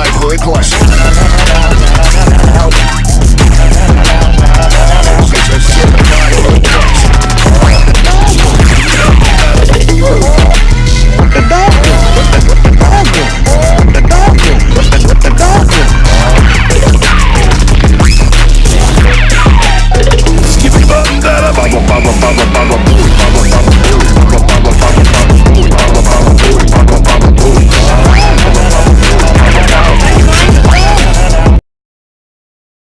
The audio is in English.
night for it plus. Bubble, bubble, bubble.